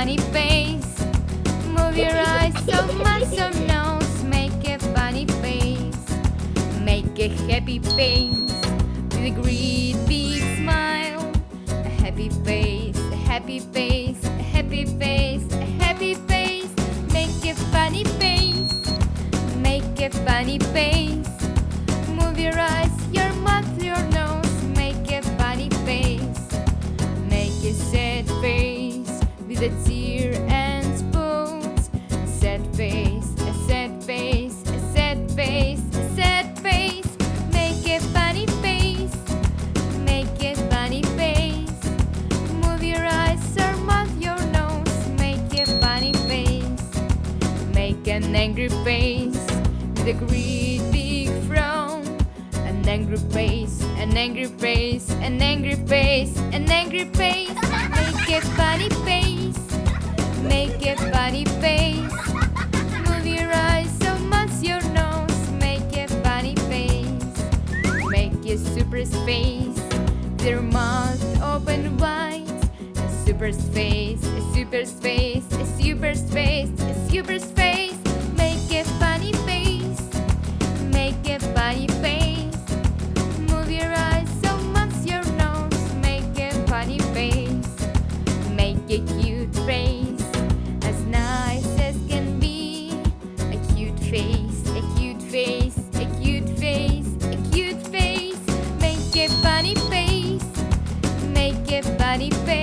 funny face. Move your eyes so much so nose. Make a funny face. Make a happy face. With a great big smile. A happy face, a happy face, a happy face, a happy face. Make a funny face. Make a funny face. Move your eyes. An angry face with a great frown. An angry face, an angry face, an angry face, an angry face. Make a funny face, make a funny face. Move your eyes so much your nose. Make a funny face, make a super face. Their mouth open wide. A super face, a super face, a super face, a super face. Cute face.